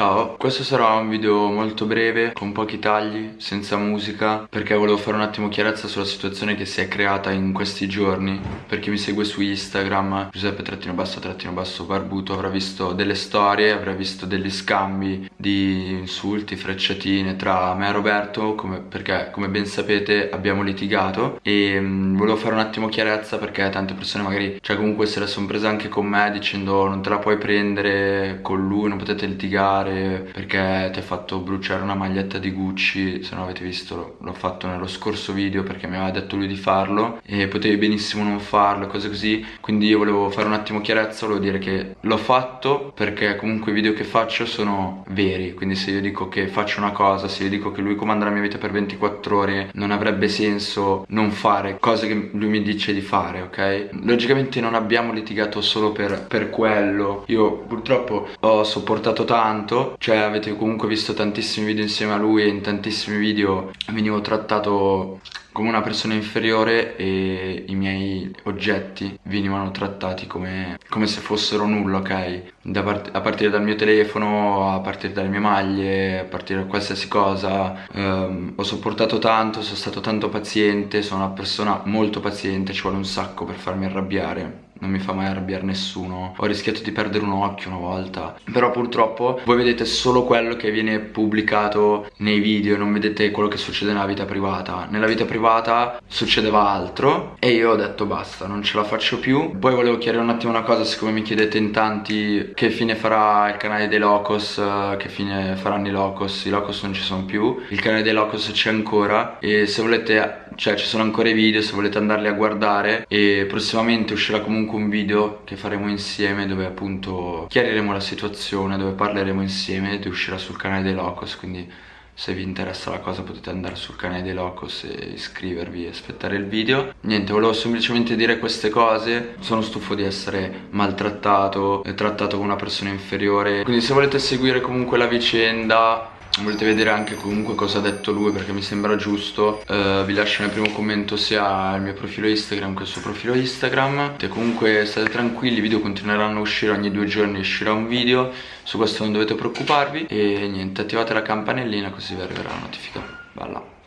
Ciao, questo sarà un video molto breve, con pochi tagli, senza musica Perché volevo fare un attimo chiarezza sulla situazione che si è creata in questi giorni. Per chi mi segue su Instagram, Giuseppe trattino basso trattino basso barbuto Avrà visto delle storie, avrà visto degli scambi di insulti, frecciatine tra me e Roberto come, Perché come ben sapete abbiamo litigato. E mh, mm, volevo fare un attimo chiarezza perché tante persone magari, cioè comunque se la sono presa anche con me dicendo non te la puoi prendere con lui, non potete litigare fare perché ti ha fatto bruciare una maglietta di Gucci se non avete visto l'ho fatto nello scorso video perché mi aveva detto lui di farlo e potevi benissimo non farlo cose così. Quindi io volevo fare un attimo chiarezza volevo dire che l'ho fatto perché comunque i video che faccio sono veri. Quindi se io dico che faccio una cosa se io dico che lui comanda la mia vita per 24 ore non avrebbe senso non fare cose che lui mi dice di fare ok? Logicamente non abbiamo litigato solo per, per quello. Io purtroppo ho sopportato tanto Cioè avete comunque visto tantissimi video insieme a lui e in tantissimi video venivo trattato come una persona inferiore e i miei oggetti venivano trattati come, come se fossero nulla, ok? Part a partire dal mio telefono, a partire dalle mie maglie, a partire da qualsiasi cosa ehm, Ho sopportato tanto, sono stato tanto paziente, sono una persona molto paziente, ci vuole un sacco per farmi arrabbiare non mi fa mai arrabbiare nessuno. Ho rischiato di perdere un occhio una volta. Però purtroppo voi vedete solo quello che viene pubblicato nei video Non vedete quello che succede nella vita privata. Nella vita privata succedeva altro E io ho detto basta, non ce la faccio più. Poi volevo chiarire un attimo una cosa Siccome mi chiedete in tanti Che fine farà il canale dei Locos Che fine faranno i Locos I Locos non ci sono più Il canale dei Locos c'è ancora E se volete, cioè ci sono ancora i video Se volete andarli a guardare E prossimamente uscirà comunque comunque un video che faremo insieme dove appunto chiariremo la situazione, dove parleremo insieme ed uscirà sul canale dei Locos, quindi se vi interessa la cosa potete andare sul canale dei Locos e iscrivervi e aspettare il video. Niente, volevo semplicemente dire queste cose Sono stufo di essere maltrattato, trattato come una persona inferiore Quindi se volete seguire comunque la vicenda volete vedere anche comunque cosa ha detto lui perché mi sembra giusto. Uh, vi lascio nel primo commento sia il mio profilo Instagram che il suo profilo Instagram. E comunque state tranquilli i video continueranno a uscire ogni due giorni uscirà un video. Su questo non dovete preoccuparvi. E niente attivate la campanellina così vi arriverà la notifica. Bella